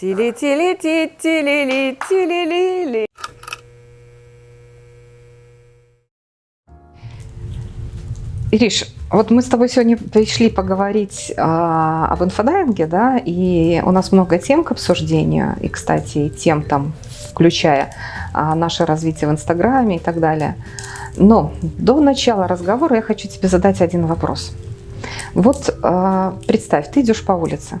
Тили-тили-ти-тили-ли-тили-ли-ли. Ириш, вот мы с тобой сегодня пришли поговорить а, об инфодайинге, да, и у нас много тем к обсуждению, и, кстати, тем там, включая а, наше развитие в Инстаграме и так далее. Но до начала разговора я хочу тебе задать один вопрос. Вот а, представь, ты идешь по улице,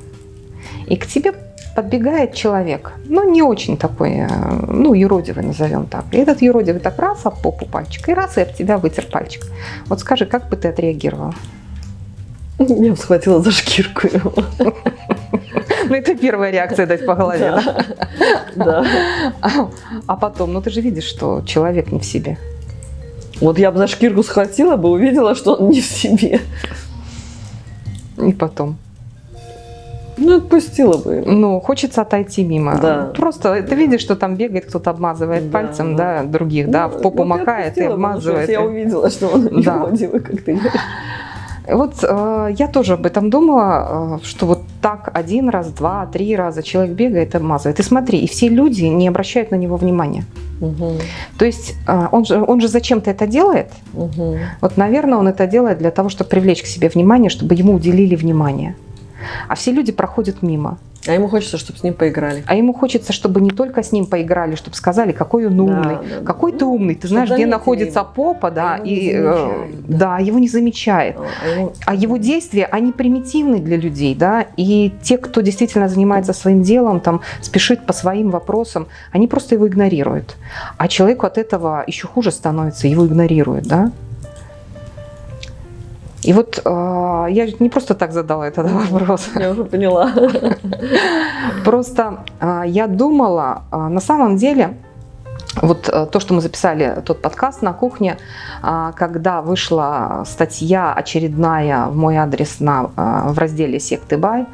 и к тебе подбегает человек, ну, не очень такой, э, ну, юродивый назовем так. И этот юродивый так раз об попу пальчик, и раз и об тебя вытер пальчик. Вот скажи, как бы ты отреагировал? Я бы схватила за шкирку его. Ну, это первая реакция дать по голове, да? Да. А потом, ну, ты же видишь, что человек не в себе. Вот я бы за шкирку схватила бы, увидела, что он не в себе. И потом. Ну, отпустила бы. Ну, хочется отойти мимо. Да. Просто ты видишь, что там бегает, кто-то обмазывает Да, пальцем, да. да, других, да, в попу вот я макает и потому обмазывает. что Я увидела, что он Да. юродивый, как ты. Вот э, я тоже об этом думала, э, что вот так один раз, два, три раза человек бегает обмазывает. И смотри, и все люди не обращают на него внимания. Мгм, То есть э, он же, он же зачем-то это делает. мгм. Вот, наверное, он это делает для того, чтобы привлечь к себе внимание, чтобы ему уделили внимание. А все люди проходят мимо. А ему хочется, чтобы с ним поиграли. А ему хочется, чтобы не только с ним поиграли, чтобы сказали, какой он Да, умный, да, да. какой ты умный, ты знаешь, где находится его. попа, да, А и э, замечают, да. да, его не замечает. А ему- А его действия, они примитивны для людей, да, и те, кто действительно занимается своим делом, там, спешит по своим вопросам, они просто его игнорируют. А человеку от этого еще хуже становится, его игнорируют, да. И вот э, я не просто так задала этот вопрос. Я уже поняла. Просто а, я думала, а, на самом деле, вот а, то, что мы записали, тот подкаст на кухне, а, когда вышла статья очередная в мой адрес на, а, в разделе «Секты Бай»,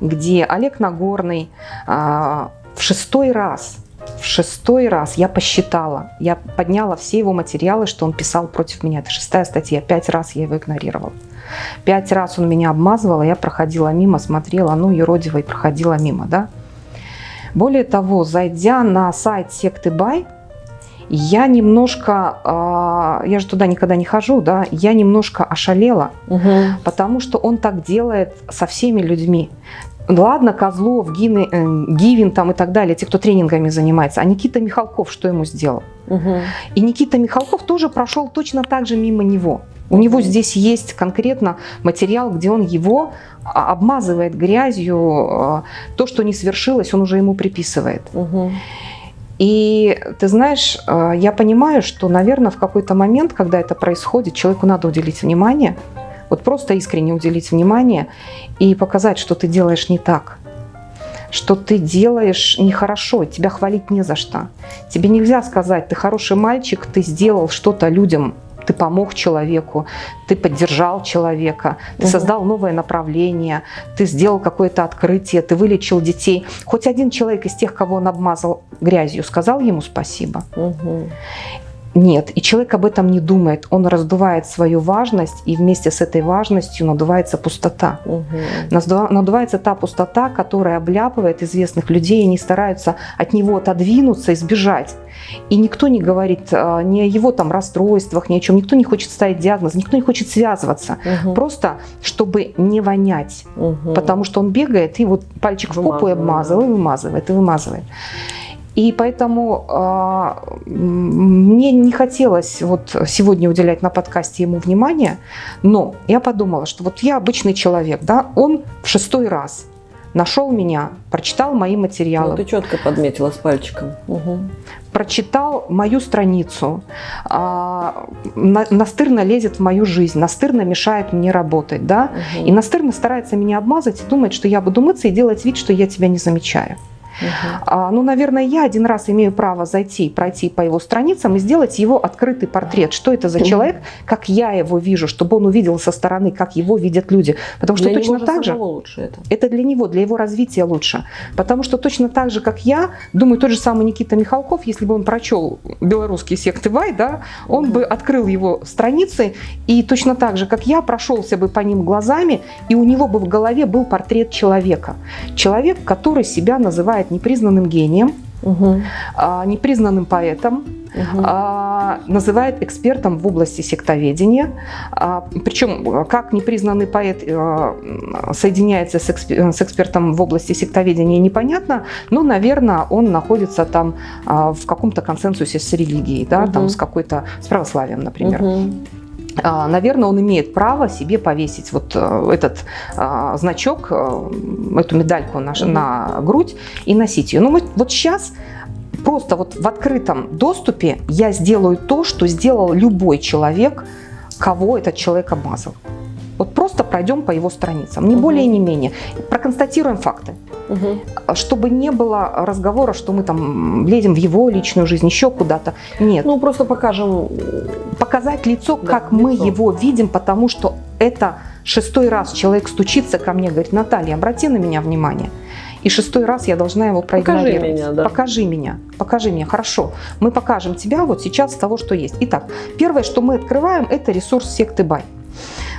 где Олег Нагорный в шестой раз, в шестой раз я посчитала, я подняла все его материалы, что он писал против меня. Это шестая статья, пять раз я его игнорировала. Пять раз он меня обмазывал, а я проходила мимо, смотрела, ну, юродивой проходила мимо, да. Более того, зайдя на сайт секты Бай, я немножко, а, я же туда никогда не хожу, да, я немножко ошалела, Мгм. потому что он так делает со всеми людьми. Ладно, Козлов, Гины, э, Гивин там и так далее, те, кто тренингами занимается, а Никита Михалков что ему сделал? Мгм. И Никита Михалков тоже прошел точно так же мимо него. У него здесь есть конкретно материал, где он его а, обмазывает грязью, а, то, что не свершилось, он уже ему приписывает. Мгм. И ты знаешь, а, я понимаю, что, наверное, в какой-то момент, когда это происходит, человеку надо уделить внимание, вот просто искренне уделить внимание и показать, что ты делаешь не так, что ты делаешь нехорошо, тебя хвалить не за что. Тебе нельзя сказать, ты хороший мальчик, ты сделал что-то людям, ты помог человеку, ты поддержал человека, ты Мгм. создал новое направление, ты сделал какое-то открытие, ты вылечил детей. Хоть один человек из тех, кого он обмазал грязью, сказал ему спасибо? Мгм. Нет, и человек об этом не думает. Он раздувает свою важность, и вместе с этой важностью надувается пустота. Наздува- Надувается та пустота, которая обляпывает известных людей, и они стараются от него отодвинуться и сбежать. И никто не говорит а, ни о его там расстройствах, ни о чем. Никто не хочет ставить диагноз, никто не хочет связываться. Мгм. Просто, чтобы не вонять. Мгм. Потому что он бегает и вот пальчик в попу и обмазывает, и вымазывает, и вымазывает. И поэтому м, мне не хотелось вот сегодня уделять на подкасте ему внимание, но я подумала, что вот я обычный человек, да, он в шестой раз нашел меня, прочитал мои материалы, Ну, ты четко подметила с пальчиком. Мгм. прочитал мою страницу, а, на- настырно лезет в мою жизнь, настырно мешает мне работать, да, Мгм. и настырно старается меня обмазать и думает, что я буду мыться и делать вид, что я тебя не замечаю. А, ну, наверное, я один раз имею право зайти, пройти по его страницам и сделать его открытый портрет. Что это за человек, как я его вижу, чтобы он увидел со стороны, как его видят люди. Потому что Для точно него так же... лучше это. Это для него, для его развития лучше. Потому что точно так же, как я, думаю, тот же самый Никита Михалков, если бы он прочел белорусские секты Вай, да, он бы открыл его страницы и точно так же, как я, прошелся бы по ним глазами, и у него бы в голове был портрет человека. Человек, который себя называет называет непризнанным гением, Угу. а, непризнанным поэтом, Угу. а, называет экспертом в области сектоведения. А, Причем, как непризнанный поэт а, соединяется с экспе- с экспертом в области сектоведения, непонятно, но, наверное, он находится там а, в каком-то консенсусе с религией, да, там Мгм. с какой-то, с православием, например. Мгм. А, Наверное, он имеет право себе повесить вот э, этот а, значок, э, эту медальку на, на грудь и носить ее. Ну вот, вот сейчас просто вот в открытом доступе я сделаю то, что сделал любой человек, кого этот человек обмазал. Вот просто пройдем по его страницам, не Мгм. более, не менее. Проконстатируем факты Мгм. чтобы не было разговора, что мы там лезем в его личную жизнь, еще куда-то. Нет, Ну, просто покажем. показать лицо, Да, как мы лицо. его видим, потому что это шестой раз человек стучится ко мне, говорит, Наталья, обрати на меня внимание. И шестой раз я должна его проигнорировать. меня, да. Покажи меня, покажи меня. Хорошо, мы покажем тебя вот сейчас с того, что есть. Итак, первое, что мы открываем, это ресурс секты Бай.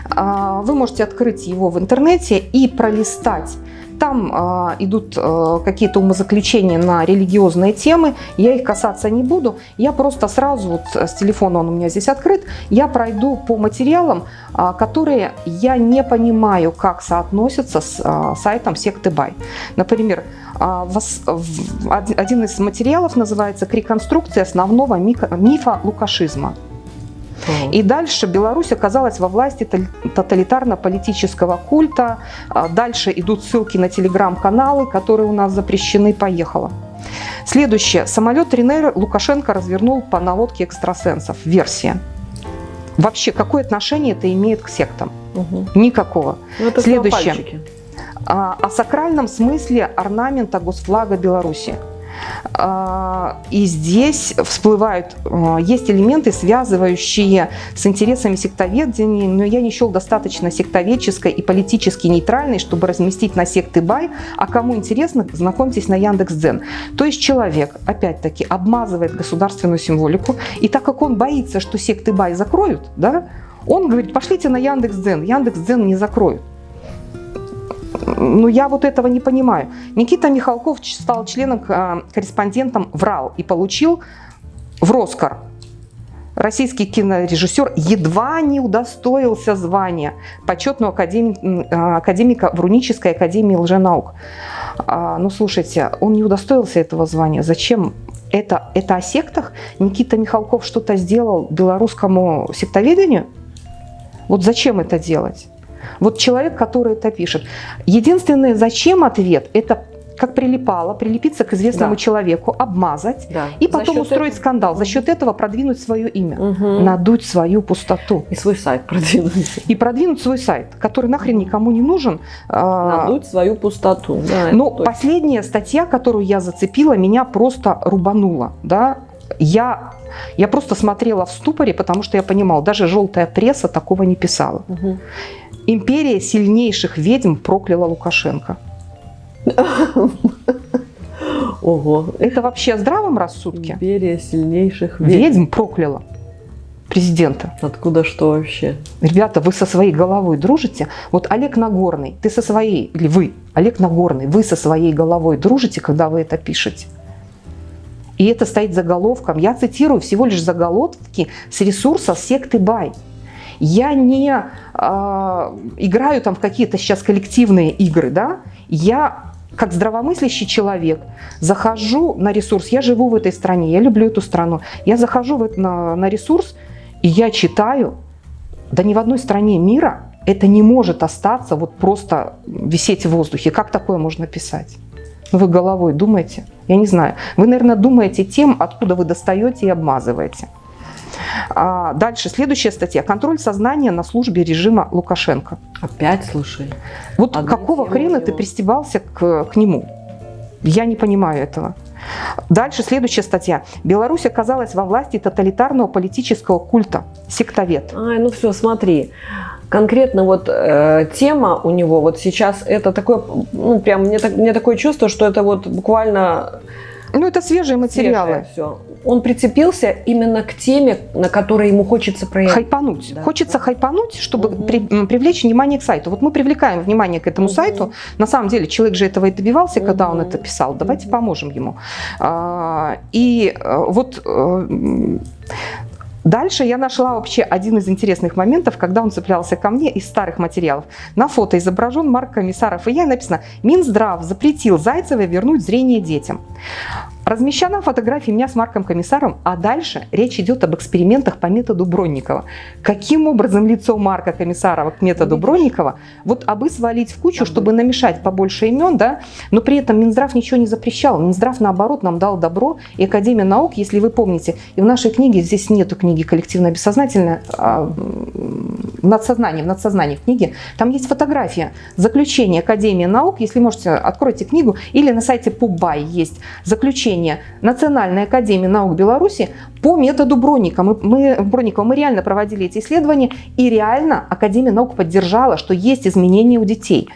А, Вы можете открыть его в интернете и пролистать. Там а, идут а, какие-то умозаключения на религиозные темы. Я их касаться не буду. Я просто сразу, вот с телефона он у меня здесь открыт, я пройду по материалам, а, которые я не понимаю, как соотносятся с а, сайтом секты Бай. Например, а, вос- в- од- один из материалов называется «Реконструкция основного мифа лукашизма». И дальше Беларусь оказалась во власти тоталитарно-политического культа. А Дальше идут ссылки на телеграм-каналы, которые у нас запрещены. Поехала. Следующее. Самолет Ренейр Лукашенко развернул по наводке экстрасенсов. Версия. Вообще, какое отношение это имеет к сектам? Мгм. Никакого. Ну, это Следующее. А, о сакральном смысле орнамента госфлага Беларуси. А, И здесь всплывают, а, есть элементы, связывающие с интересами сектоведения, но я не счел достаточно сектоведческой и политически нейтральной, чтобы разместить на секты Бай. А кому интересно, знакомьтесь на Яндекс.Дзен. То есть человек, опять-таки, обмазывает государственную символику, и так как он боится, что секты Бай закроют, да, он говорит, пошлите на Яндекс.Дзен. Яндекс.Дзен не закроют. Ну, я вот этого не понимаю. Никита Михалков стал членом, э, корреспондентом ВРАЛ и получил в Роскар. Российский кинорежиссер едва не удостоился звания почетного академи- э, академика в Рунической академии лженаук. А, ну, слушайте, он не удостоился этого звания. Зачем? Это, это о сектах? Никита Михалков что-то сделал белорусскому сектоведению? Вот зачем это делать? Вот человек, который это пишет. Единственное, зачем ответ, это как прилипало, прилепиться к известному Да. человеку, обмазать Да. и потом устроить этого- скандал. За счет этого продвинуть свое имя, Мгм. надуть свою пустоту И свой сайт продвинуть. и продвинуть свой сайт, который нахрен никому не нужен. А, Надуть свою пустоту. Да, Но последняя статья, которую я зацепила, меня просто рубанула. Да? Я, я просто смотрела в ступоре, потому что я понимала, даже желтая пресса такого не писала. Мгм. Империя сильнейших ведьм прокляла Лукашенко. Ого. Это вообще о здравом рассудке? Империя сильнейших ведьм. Ведьм прокляла президента. Откуда что вообще? Ребята, вы со своей головой дружите? Вот Олег Нагорный, ты со своей, или вы, Олег Нагорный, вы со своей головой дружите, когда вы это пишете? И это стоит заголовком. Я цитирую всего лишь заголовки с ресурса секты Бай. Я не а, играю там в какие-то сейчас коллективные игры, да? Я как здравомыслящий человек захожу на ресурс. Я живу в этой стране, я люблю эту страну. Я захожу в это- на, на ресурс и я читаю. Да ни в одной стране мира это не может остаться вот просто висеть в воздухе. Как такое можно писать? Ну, вы головой думаете? Я не знаю. Вы, наверное, думаете тем, откуда вы достаете и обмазываете. А, дальше, следующая статья. Контроль сознания на службе режима Лукашенко. Опять, слушай. Вот Одна какого хрена у ты пристебался к, к нему? Я не понимаю этого. Дальше следующая статья. Беларусь оказалась во власти тоталитарного политического культа. Сектовед. Ай, ну все, смотри. Конкретно вот э, тема у него вот сейчас это такое, ну прям мне, так, мне такое чувство, что это вот буквально Ну, это свежие материалы. все. Он прицепился именно к теме, на которой ему хочется проявить. Хайпануть. Да. Хочется хайпануть, чтобы угу. при, привлечь внимание к сайту. Вот мы привлекаем внимание к этому угу. сайту. На самом деле человек же этого и добивался, угу. когда он это писал. Давайте угу. поможем ему. А, и э, вот э, Дальше я нашла вообще один из интересных моментов, когда он цеплялся ко мне из старых материалов. На фото изображен Марк Комиссаров, и я написано «Минздрав запретил Зайцевой вернуть зрение детям». Размещена фотография меня с Марком Комиссаром, а дальше речь идет об экспериментах по методу Бронникова. Каким образом лицо Марка Комиссарова к методу Бронникова? Вот абы свалить в кучу, чтобы намешать побольше имен, да, но при этом Минздрав ничего не запрещал. Минздрав, наоборот, нам дал добро, и Академия наук, если вы помните, и в нашей книге, здесь нету книги коллективное бессознательное, а в надсознании, в надсознании книги, там есть фотография, заключение Академии наук, если можете, откройте книгу, или на сайте Пубай есть заключение обучения Национальной академии наук Беларуси по методу Бронника. Мы, мы, Бронникова мы реально проводили эти исследования, и реально Академия наук поддержала, что есть изменения у детей.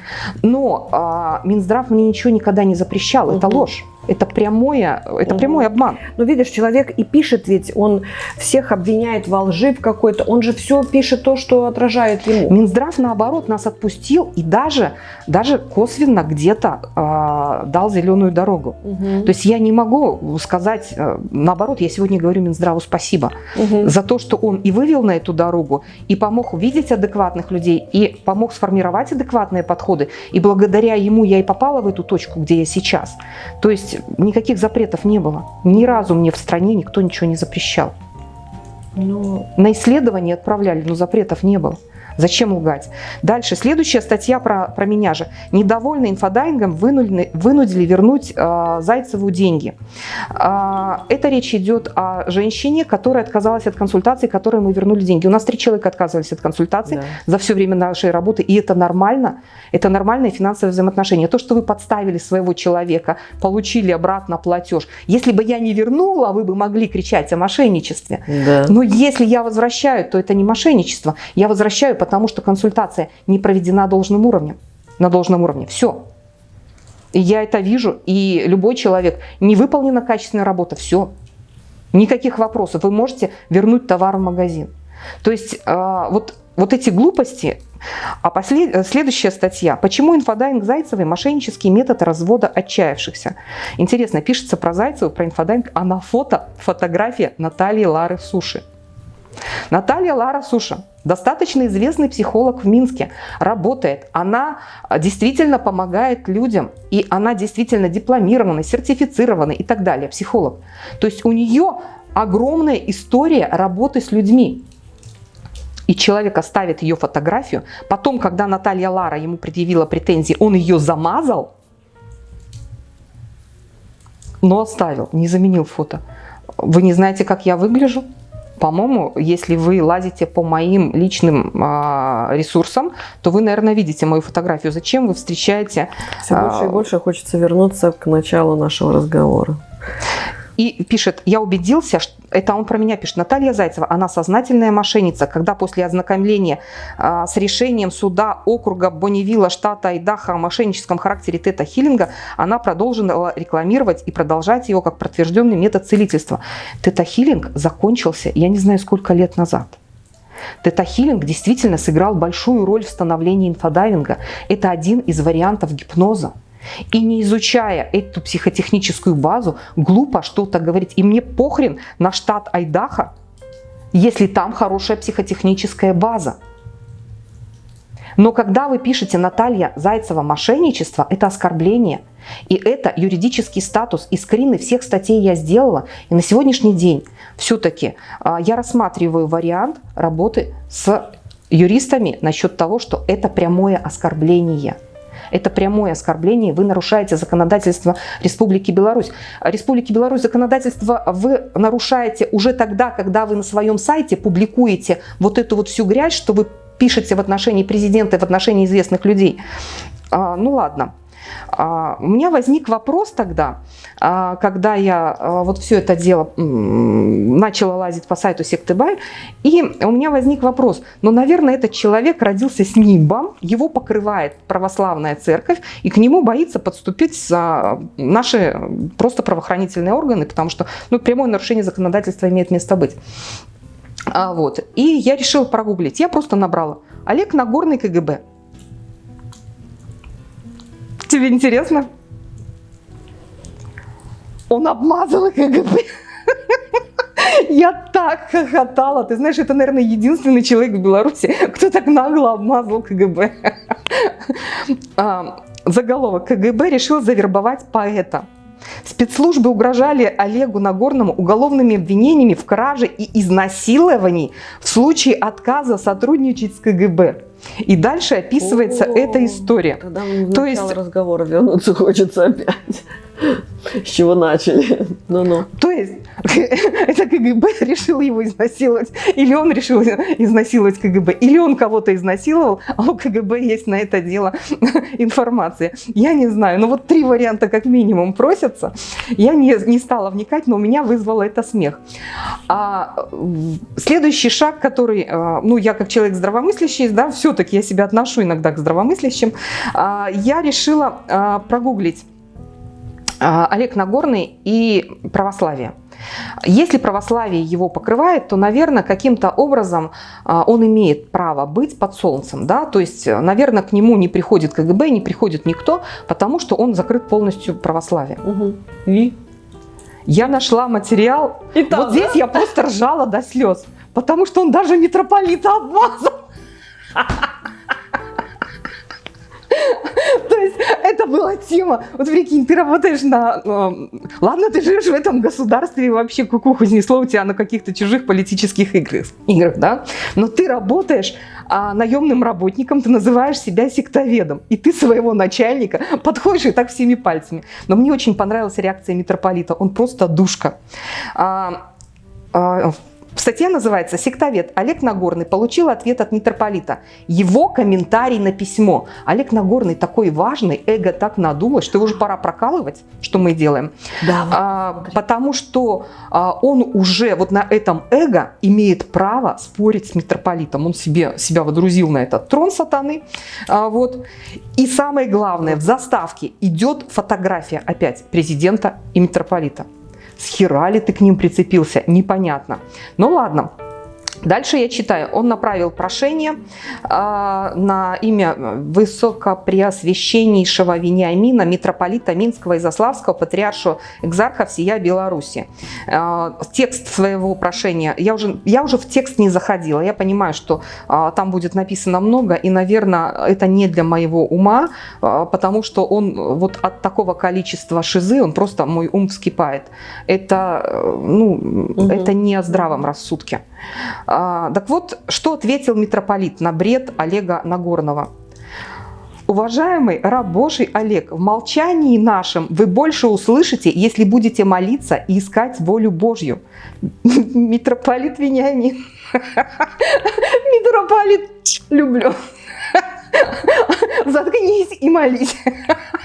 Но а, Минздрав мне ничего никогда не запрещал, это ложь. Это, прямое, это угу. прямой обман. Но видишь, человек и пишет, ведь он всех обвиняет во лжи в какой-то, он же все пишет то, что отражает ему. Минздрав, наоборот, нас отпустил и даже, даже косвенно где-то э, дал зеленую дорогу. Угу. То есть я не могу сказать, э, наоборот, я сегодня говорю Минздраву спасибо угу. за то, что он и вывел на эту дорогу, и помог увидеть адекватных людей, и помог сформировать адекватные подходы. И благодаря ему я и попала в эту точку, где я сейчас. То есть никаких запретов не было. Ни разу мне в стране никто ничего не запрещал. Ну... На исследования отправляли, но запретов не было. Зачем лгать? Дальше, следующая статья про, про меня же. Недовольные инфодайвингом вынудили, вынудили вернуть э, Зайцеву деньги. Э, это речь идет о женщине, которая отказалась от консультации, которой мы вернули деньги. У нас три человека отказывались от консультации да. за все время нашей работы, и это нормально. Это нормальное финансовое взаимоотношение. То, что вы подставили своего человека, получили обратно платеж. Если бы я не вернула, вы бы могли кричать о мошенничестве. Да. Но если я возвращаю, то это не мошенничество. Я возвращаю, потому что консультация не проведена должным уровнем, на должном уровне. Все. И я это вижу, и любой человек, не выполнена качественная работа, все. Никаких вопросов. Вы можете вернуть товар в магазин. То есть э, вот, вот эти глупости, а послед... следующая статья. Почему инфодайвинг Зайцевой – мошеннический метод развода отчаявшихся? Интересно, пишется про Зайцеву, про инфодайвинг, а на фото фотография Натальи Лары Суши. Наталья Лара Суша, достаточно известный психолог в Минске, работает. Она а, действительно помогает людям, и она действительно дипломированный, сертифицированный и так далее, психолог. То есть у нее огромная история работы с людьми. И человек оставит ее фотографию. Потом, когда Наталья Лара ему предъявила претензии, он ее замазал, но оставил, не заменил фото. Вы не знаете, как я выгляжу? По-моему, если вы лазите по моим личным а, ресурсам, то вы, наверное, видите мою фотографию. Зачем вы встречаете... Все больше и а, больше хочется вернуться к началу нашего разговора. И пишет, я убедился, что это он про меня пишет, Наталья Зайцева, она сознательная мошенница, когда после ознакомления а, с решением суда округа Бонневилла, штата Айдахо о мошенническом характере тета-хиллинга, она продолжила рекламировать и продолжать его как подтвержденный метод целительства. Тета-хиллинг закончился, я не знаю, сколько лет назад. Тета-хиллинг действительно сыграл большую роль в становлении инфодайвинга. Это один из вариантов гипноза. И не изучая эту психотехническую базу, глупо что-то говорить. И мне похрен на штат Айдаха, если там хорошая психотехническая база. Но когда вы пишете Наталья Зайцева мошенничество, это оскорбление. И это юридический статус. И скрины всех статей я сделала. И на сегодняшний день все-таки а, я рассматриваю вариант работы с юристами насчет того, что это прямое оскорбление – это прямое оскорбление, вы нарушаете законодательство Республики Беларусь. Республики Беларусь законодательство вы нарушаете уже тогда, когда вы на своем сайте публикуете вот эту вот всю грязь, что вы пишете в отношении президента в отношении известных людей. А, ну ладно. А, у меня возник вопрос тогда, а, когда я а, вот все это дело начала лазить по сайту секты Бай, и у меня возник вопрос, ну, наверное, этот человек родился с нимбом, его покрывает православная церковь, и к нему боится подступить наши просто правоохранительные органы, потому что ну, прямое нарушение законодательства имеет место быть. А, вот. И я решила прогуглить. Я просто набрала Олег Нагорный КГБ. Тебе интересно? Он обмазал КГБ. Я так хохотала. Ты знаешь, это, наверное, единственный человек в Беларуси, кто так нагло обмазал КГБ. А, заголовок. КГБ решил завербовать поэта. Спецслужбы угрожали Олегу Нагорному уголовными обвинениями в краже и изнасиловании в случае отказа сотрудничать с КГБ. И дальше описывается О, эта история. Тогда То есть разговора вернуться хочется опять. С чего начали? Ну-ну. То есть это КГБ решил его изнасиловать, или он решил изнасиловать КГБ, или он кого-то изнасиловал, а у КГБ есть на это дело информация. Я не знаю, но вот три варианта как минимум просятся. Я не, не стала вникать, но у меня вызвало это смех. А следующий шаг, который, а, ну я как человек здравомыслящий, да, все-таки я себя отношу иногда к здравомыслящим, а, я решила а, прогуглить Олег Нагорный и православие. Если православие его покрывает, то, наверное, каким-то образом а, он имеет право быть под солнцем. Да? То есть, наверное, к нему не приходит КГБ, не приходит никто, потому что он закрыт полностью православием. Угу. И я нашла материал. И там, вот здесь я просто ржала до слез, потому что он даже митрополита обмазал. То есть это была тема. Вот прикинь, ты работаешь на... Э, ладно, ты живешь в этом государстве и вообще кукуху снесло у тебя на каких-то чужих политических играх, играх, да? Но ты работаешь а, наемным работником, ты называешь себя сектоведом. И ты своего начальника подходишь и так всеми пальцами. Но мне очень понравилась реакция митрополита. Он просто душка. А, а, Статья называется «Сектовед Олег Нагорный получил ответ от митрополита. Его комментарий на письмо. Олег Нагорный такой важный, эго так надулось, что его уже пора прокалывать, что мы делаем. Да, а, потому что а, он уже вот на этом эго имеет право спорить с митрополитом. Он себе, себя водрузил на этот трон сатаны. А, вот. И самое главное, в заставке идет фотография опять президента и митрополита. С хера ли ты к ним прицепился? Непонятно. Ну ладно. Дальше я читаю. Он направил прошение э, на имя Высокопреосвященнейшего Вениамина, митрополита Минского и Заславского, патриаршу экзарха всея Беларуси. Э, текст своего прошения, я уже, я уже в текст не заходила, я понимаю, что э, там будет написано много, и, наверное, это не для моего ума, э, потому что он вот от такого количества шизы, он просто, мой ум вскипает. Это, ну, угу. это не о здравом рассудке. А, так вот, что ответил митрополит на бред Олега Нагорного? Уважаемый раб Божий Олег, в молчании нашем вы больше услышите, если будете молиться и искать волю Божью. Митрополит Вениамин. Митрополит, люблю. Заткнись и молись.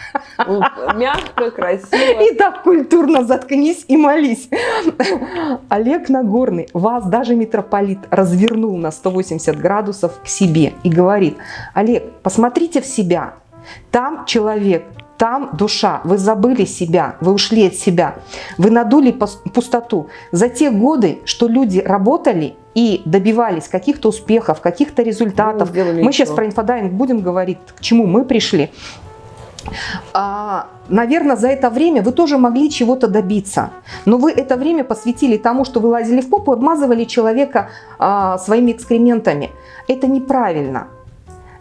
Мягко, красиво. И так культурно заткнись и молись. Олег Нагорный, вас даже митрополит развернул на 180 градусов к себе и говорит, Олег, посмотрите в себя. Там человек, там душа. Вы забыли себя, вы ушли от себя. Вы надули пустоту. За те годы, что люди работали и добивались каких-то успехов, каких-то результатов. Мы, мы сейчас про инфодайвинг будем говорить, к чему мы пришли. А, наверное, за это время вы тоже могли чего-то добиться. Но вы это время посвятили тому, что вы лазили в попу, обмазывали человека а, своими экскрементами. Это неправильно.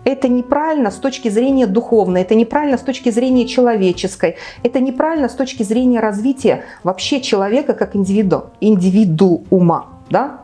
Это неправильно с точки зрения духовной, это неправильно с точки зрения человеческой, это неправильно с точки зрения развития вообще человека как индивиду, индивидуума. Да?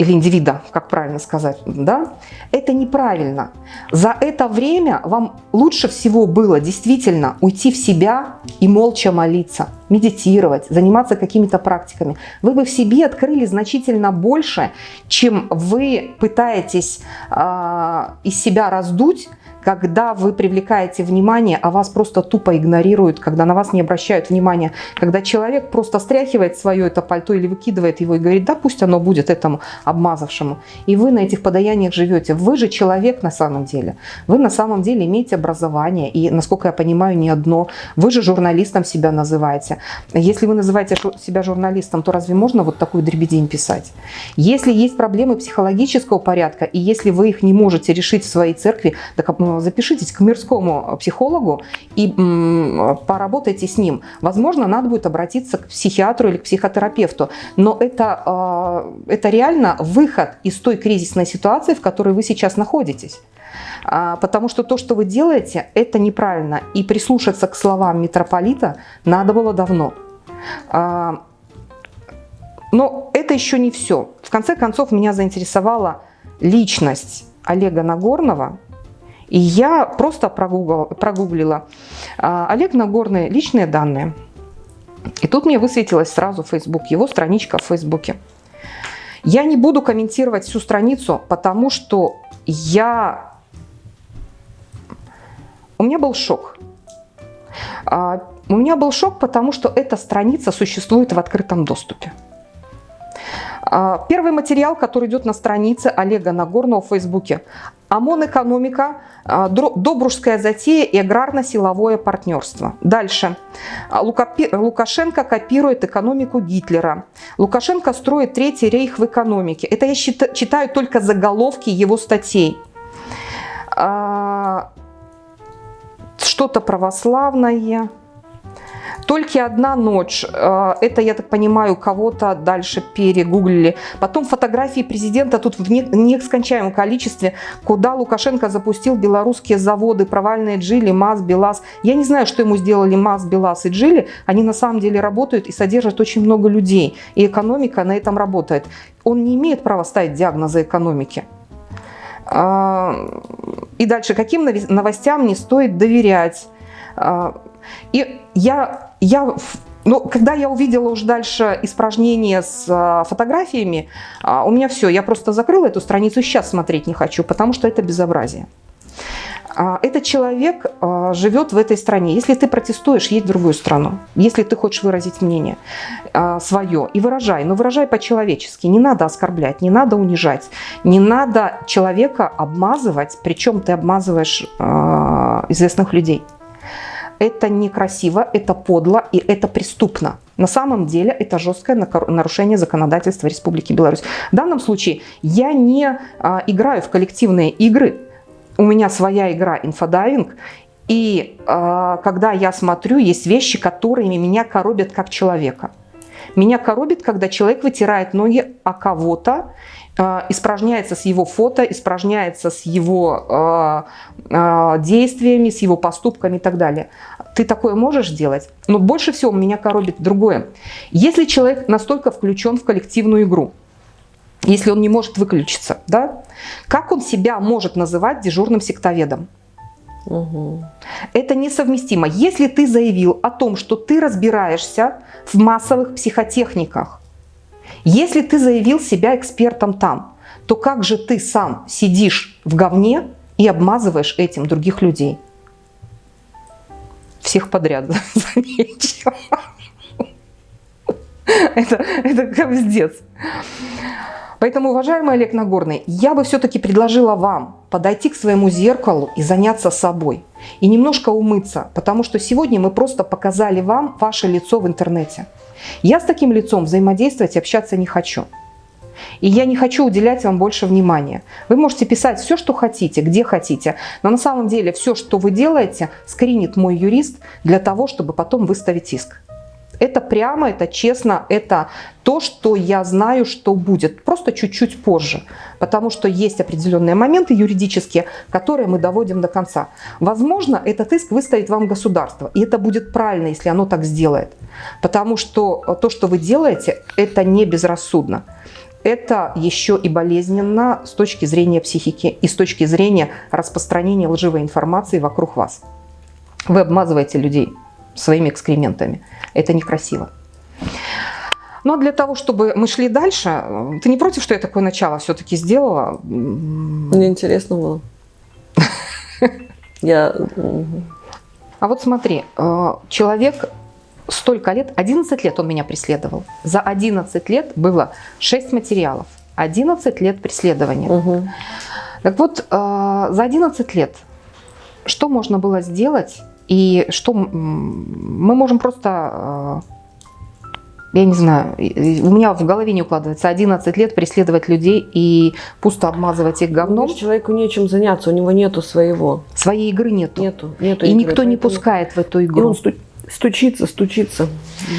Или индивида, как правильно сказать, да, это неправильно. За это время вам лучше всего было действительно уйти в себя и молча молиться, медитировать, заниматься какими-то практиками. Вы бы в себе открыли значительно больше, чем вы пытаетесь э, из себя раздуть когда вы привлекаете внимание, а вас просто тупо игнорируют, когда на вас не обращают внимания, когда человек просто стряхивает свое это пальто или выкидывает его и говорит, да пусть оно будет этому обмазавшему. И вы на этих подаяниях живете. Вы же человек на самом деле. Вы на самом деле имеете образование и, насколько я понимаю, не одно. Вы же журналистом себя называете. Если вы называете себя журналистом, то разве можно вот такую дребедень писать? Если есть проблемы психологического порядка, и если вы их не можете решить в своей церкви, так запишитесь к мирскому психологу и поработайте с ним. Возможно, надо будет обратиться к психиатру или к психотерапевту, но это, а, это реально выход из той кризисной ситуации, в которой вы сейчас находитесь. А, потому что то, что вы делаете, это неправильно. И прислушаться к словам митрополита надо было давно. А, но это еще не все. В конце концов, меня заинтересовала личность Олега Нагорного, и я просто прогуглила, прогуглила а, Олег Нагорный личные данные. И тут мне высветилась сразу Facebook, его страничка в Фейсбуке. Я не буду комментировать всю страницу, потому что я... У меня был шок. А, у меня был шок, потому что эта страница существует в открытом доступе. А, первый материал, который идет на странице Олега Нагорного в Фейсбуке. ОМОН экономика, а, Добружская затея и аграрно-силовое партнерство. Дальше. А, Лукашенко копирует экономику Гитлера. Лукашенко строит третий рейх в экономике. Это я читаю только заголовки его статей. Что-то православное. Только одна ночь, э, это, я так понимаю, кого-то дальше перегуглили. Потом фотографии президента тут в нескончаемом количестве, куда Лукашенко запустил белорусские заводы, провальные Джили, МАЗ, БелАЗ. Я не знаю, что ему сделали МАЗ, БелАЗ и Джили. Они на самом деле работают и содержат очень много людей. И экономика на этом работает. Он не имеет права ставить диагнозы экономики. А, и дальше, каким новостям не стоит доверять? И я, я ну, когда я увидела уже дальше испражнение с а, фотографиями, а, у меня все, я просто закрыла эту страницу, сейчас смотреть не хочу, потому что это безобразие. А, этот человек а, живет в этой стране. Если ты протестуешь, едь в другую страну. Если ты хочешь выразить мнение свое, и выражай, но выражай по-человечески. Не надо оскорблять, не надо унижать, не надо человека обмазывать, причем ты обмазываешь известных людей это некрасиво, это подло и это преступно. На самом деле это жесткое нарушение законодательства Республики Беларусь. В данном случае я не а, играю в коллективные игры. У меня своя игра инфодайвинг. И а, когда я смотрю, есть вещи, которыми меня коробят как человека. Меня коробит, когда человек вытирает ноги о кого-то, испражняется с его фото, испражняется с его э, э, действиями, с его поступками и так далее. Ты такое можешь делать? Но больше всего меня коробит другое. Если человек настолько включен в коллективную игру, если он не может выключиться, да, как он себя может называть дежурным сектоведом? Угу. Это несовместимо. Если ты заявил о том, что ты разбираешься в массовых психотехниках, если ты заявил себя экспертом там, то как же ты сам сидишь в говне и обмазываешь этим других людей? Всех подряд, замечу. Это, это капздец. Поэтому, уважаемый Олег Нагорный, я бы все-таки предложила вам подойти к своему зеркалу и заняться собой. И немножко умыться, потому что сегодня мы просто показали вам ваше лицо в интернете. Я с таким лицом взаимодействовать и общаться не хочу. И я не хочу уделять вам больше внимания. Вы можете писать все, что хотите, где хотите, но на самом деле все, что вы делаете, скринит мой юрист для того, чтобы потом выставить иск. Это прямо, это честно, это то, что я знаю, что будет, просто чуть-чуть позже. Потому что есть определенные моменты юридические, которые мы доводим до конца. Возможно, этот иск выставит вам государство, и это будет правильно, если оно так сделает. Потому что то, что вы делаете, это не безрассудно. Это еще и болезненно с точки зрения психики и с точки зрения распространения лживой информации вокруг вас. Вы обмазываете людей своими экскрементами. Это некрасиво. Но для того, чтобы мы шли дальше, ты не против, что я такое начало все-таки сделала? Мне интересно было. Я... А вот смотри, э, человек столько лет, 11 лет он меня преследовал. За 11 лет было 6 материалов. 11 лет преследования. Угу. Так вот, э, за 11 лет что можно было сделать и что мы можем просто, э, я не знаю, у меня в голове не укладывается 11 лет преследовать людей и пусто обмазывать их говном. Ну, человеку нечем заняться, у него нету своего. Своей игры нету. Нету, нету и игры, никто не пускает в эту игру. И он сту стучится, стучится.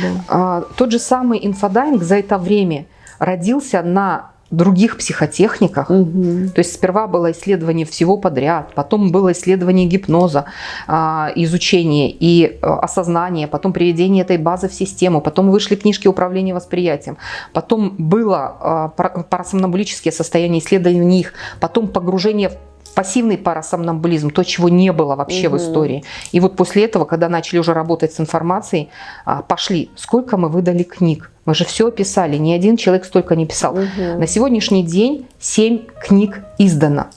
Да. А, тот же самый инфодайинг за это время родился на других психотехниках. Угу. То есть сперва было исследование всего подряд, потом было исследование гипноза, а, изучение и э, осознание, потом приведение этой базы в систему, потом вышли книжки управления восприятием, потом было а, парасомнамбулические состояния, исследование них, потом погружение в пассивный парасомнамбулизм, то, чего не было вообще угу. в истории. И вот после этого, когда начали уже работать с информацией, а, пошли, сколько мы выдали книг. Мы же все описали, ни один человек столько не писал. Угу. На сегодняшний день 7 книг издано.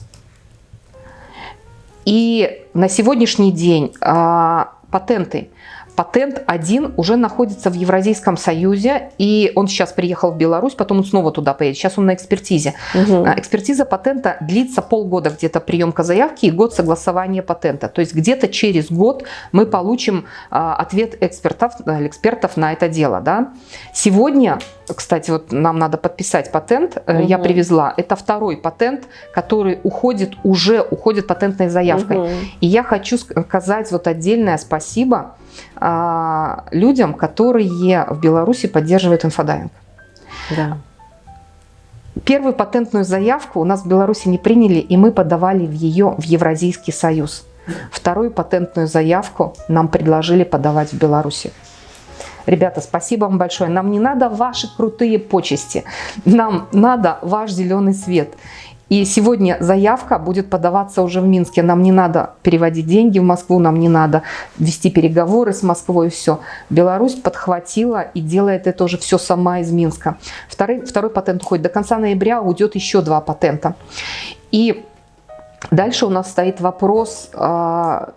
И на сегодняшний день а, патенты Патент один уже находится в Евразийском Союзе, и он сейчас приехал в Беларусь, потом он снова туда поедет. Сейчас он на экспертизе. Угу. Экспертиза патента длится полгода где-то приемка заявки и год согласования патента. То есть где-то через год мы получим а, ответ экспертов, э, экспертов на это дело. Да? Сегодня, кстати, вот нам надо подписать патент, угу. я привезла. Это второй патент, который уходит, уже уходит патентной заявкой. Угу. И я хочу сказать вот отдельное спасибо а, людям, которые в Беларуси поддерживают инфодайинг. Да. Первую патентную заявку у нас в Беларуси не приняли, и мы подавали в ее в Евразийский союз. Вторую патентную заявку нам предложили подавать в Беларуси. Ребята, спасибо вам большое. Нам не надо ваши крутые почести. Нам надо ваш зеленый свет. И сегодня заявка будет подаваться уже в Минске. Нам не надо переводить деньги в Москву, нам не надо вести переговоры с Москвой, все. Беларусь подхватила и делает это уже все сама из Минска. Второй, второй патент уходит. До конца ноября уйдет еще два патента. И дальше у нас стоит вопрос а,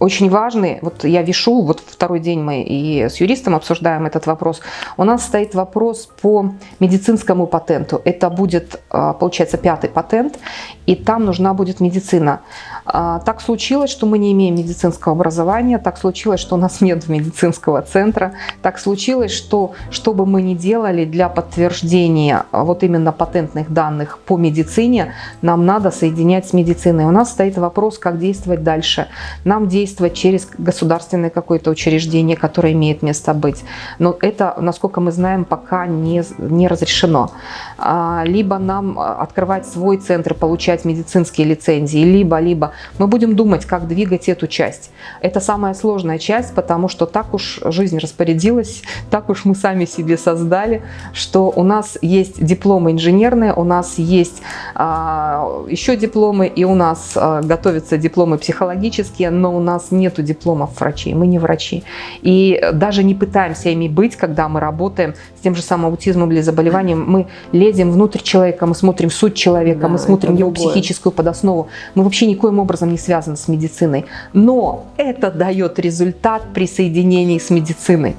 очень важный, вот я вешу, вот второй день мы и с юристом обсуждаем этот вопрос, у нас стоит вопрос по медицинскому патенту. Это будет, а, получается, пятый патент, и там нужна будет медицина. А, так случилось, что мы не имеем медицинского образования, так случилось, что у нас нет медицинского центра, так случилось, что что бы мы ни делали для подтверждения вот именно патентных данных по медицине, нам надо соединять с медициной. У нас стоит вопрос, как действовать дальше. Нам действовать через государственное какое-то учреждение, которое имеет место быть. Но это, насколько мы знаем, пока не, не разрешено. А, либо нам открывать свой центр, получать медицинские лицензии, либо-либо мы будем думать, как двигать эту часть. Это самая сложная часть, потому что так уж жизнь распорядилась, так уж мы сами себе создали, что у нас есть дипломы инженерные, у нас есть а, еще дипломы, и у нас а, готовятся дипломы психологические, но у нас нету дипломов врачей, мы не врачи. И даже не пытаемся ими быть, когда мы работаем с тем же самым аутизмом или заболеванием, мы лезем внутрь человека, мы смотрим суть человека, да, мы смотрим его другое. психическую подоснову. Мы вообще никоим образом не связаны с медициной. Но это дает результат при соединении с медициной.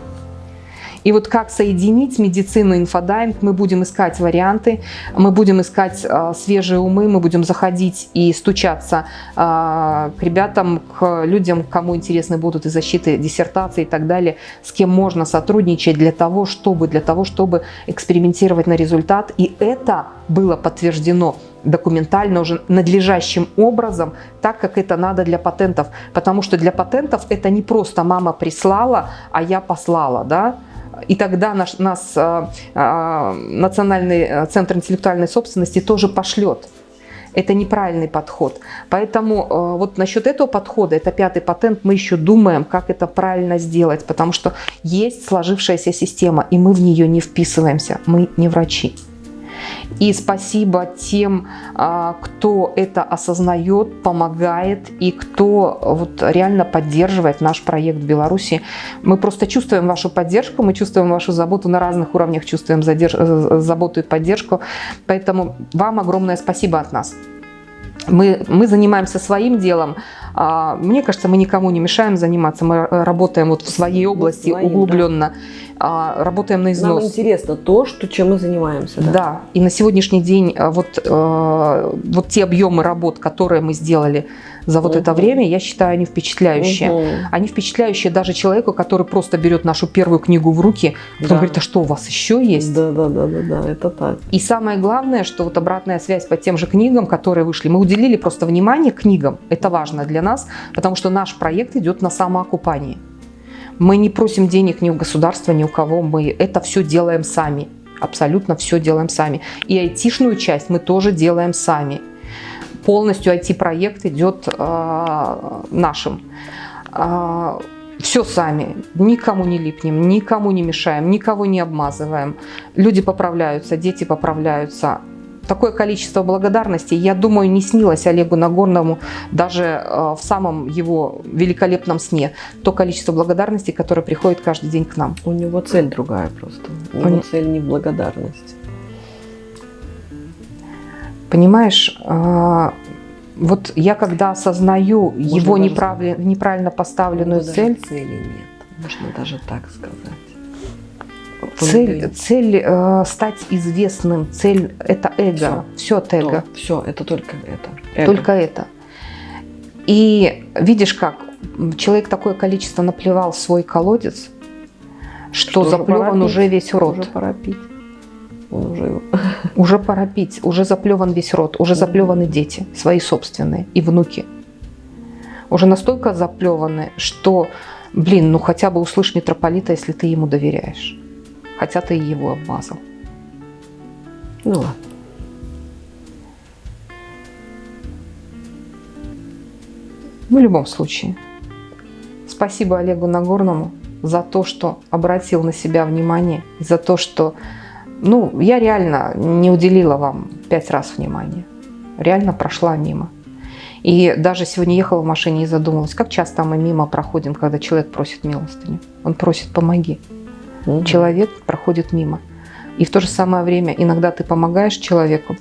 И вот как соединить медицину и инфодайинг, мы будем искать варианты, мы будем искать э, свежие умы, мы будем заходить и стучаться э, к ребятам, к людям, кому интересны будут и защиты диссертации и так далее, с кем можно сотрудничать для того, чтобы, для того, чтобы экспериментировать на результат. И это было подтверждено документально уже надлежащим образом, так как это надо для патентов. Потому что для патентов это не просто мама прислала, а я послала, да, и тогда наш, нас а, а, Национальный э, центр интеллектуальной собственности тоже пошлет. Это неправильный подход. Поэтому э, вот насчет этого подхода, это пятый патент, мы еще думаем, как это правильно сделать, потому что есть сложившаяся система, и мы в нее не вписываемся, мы не врачи. И спасибо тем, а, кто это осознает, помогает и кто вот реально поддерживает наш проект в Беларуси. Мы просто чувствуем вашу поддержку, мы чувствуем вашу заботу на разных уровнях, чувствуем задерж... заботу и поддержку. Поэтому вам огромное спасибо от нас. Мы, мы занимаемся своим делом. А, мне кажется, мы никому не мешаем заниматься. Мы работаем вот в своей области своим, углубленно. Да. Работаем на износ. Нам интересно то, что, чем мы занимаемся. Да, да. и на сегодняшний день вот, вот те объемы работ, которые мы сделали за вот угу. это время, я считаю, они впечатляющие. Угу. Они впечатляющие даже человеку, который просто берет нашу первую книгу в руки, потом да. говорит, а что у вас еще есть? Да, да, да, да, да, это так. И самое главное, что вот обратная связь по тем же книгам, которые вышли, мы уделили просто внимание книгам. Это важно для нас, потому что наш проект идет на самоокупание. Мы не просим денег ни у государства, ни у кого, мы это все делаем сами. Абсолютно все делаем сами. И айтишную часть мы тоже делаем сами полностью IT-проект идет э, нашим. Э, все сами, никому не липнем, никому не мешаем, никого не обмазываем. Люди поправляются, дети поправляются. Такое количество благодарности, я думаю, не снилось Олегу Нагорному даже э, в самом его великолепном сне. То количество благодарности, которое приходит каждый день к нам. У него цель другая просто. У него цель не в благодарности. Понимаешь, а, вот я когда осознаю Можно его неправильно, неправильно поставленную цель... цели нет, можно даже так сказать. Цель, цель э, стать известным, цель это эго, все, все от эго. То, все, это только это. Эго. Только это. И видишь как, человек такое количество наплевал в свой колодец, что, что заплеван уже весь рот. Уже пора пить уже... Уже пора пить, уже заплеван весь рот, уже заплеваны дети, свои собственные и внуки. Уже настолько заплеваны, что, блин, ну хотя бы услышь митрополита, если ты ему доверяешь. Хотя ты его обмазал. Ну ладно. В любом случае, спасибо Олегу Нагорному за то, что обратил на себя внимание, за то, что ну, я реально не уделила вам пять раз внимания. Реально прошла мимо. И даже сегодня ехала в машине и задумалась, как часто мы мимо проходим, когда человек просит милостыню. Он просит «помоги». Угу. Человек проходит мимо. И в то же самое время иногда ты помогаешь человеку,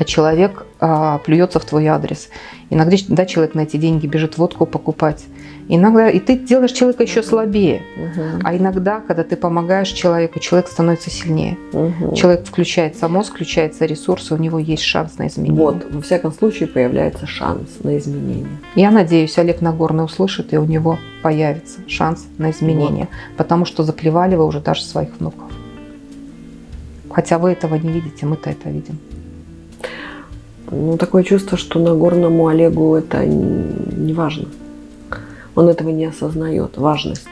а человек а, плюется в твой адрес. Иногда да, человек на эти деньги бежит водку покупать. Иногда и ты делаешь человека еще слабее. Угу. А иногда, когда ты помогаешь человеку, человек становится сильнее. Угу. Человек включается мозг, включается ресурсы, у него есть шанс на изменение. Вот, во всяком случае, появляется шанс на изменение. Я надеюсь, Олег Нагорный услышит, и у него появится шанс на изменение. Вот. Потому что заплевали вы уже даже своих внуков. Хотя вы этого не видите, мы-то это видим. Ну, такое чувство, что Нагорному Олегу это не важно. Он этого не осознает, важность.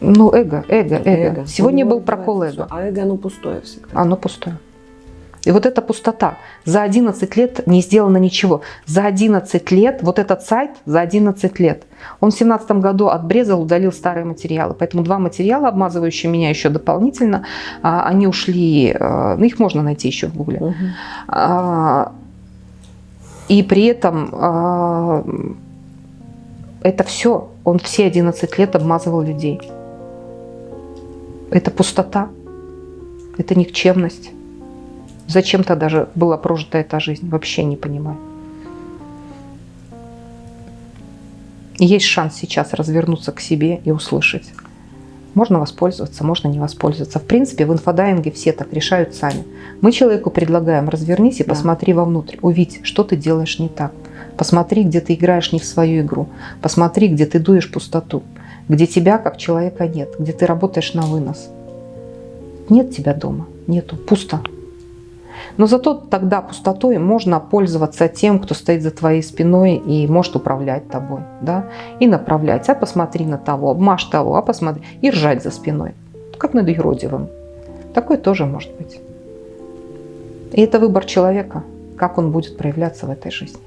Ну, эго, эго, эго. эго. Сегодня ну, был прокол эго. А эго, оно пустое всегда. Оно пустое. И вот эта пустота. За 11 лет не сделано ничего. За 11 лет, вот этот сайт за 11 лет, он в 2017 году отбрезал, удалил старые материалы. Поэтому два материала, обмазывающие меня еще дополнительно, а, они ушли, а, ну их можно найти еще в гугле. Угу. И при этом это все, он все 11 лет обмазывал людей. Это пустота, это никчемность. Зачем тогда же была прожита эта жизнь, вообще не понимаю. Есть шанс сейчас развернуться к себе и услышать. Можно воспользоваться, можно не воспользоваться. В принципе, в инфодайинге все так решают сами. Мы человеку предлагаем, развернись и да. посмотри вовнутрь, увидь, что ты делаешь не так. Посмотри, где ты играешь не в свою игру. Посмотри, где ты дуешь пустоту. Где тебя как человека нет. Где ты работаешь на вынос. Нет тебя дома. Нету. Пусто. Но зато тогда пустотой можно пользоваться тем, кто стоит за твоей спиной и может управлять тобой. Да? И направлять. А посмотри на того, обмажь того, а посмотри. И ржать за спиной. Как над юродивым. Такое тоже может быть. И это выбор человека, как он будет проявляться в этой жизни.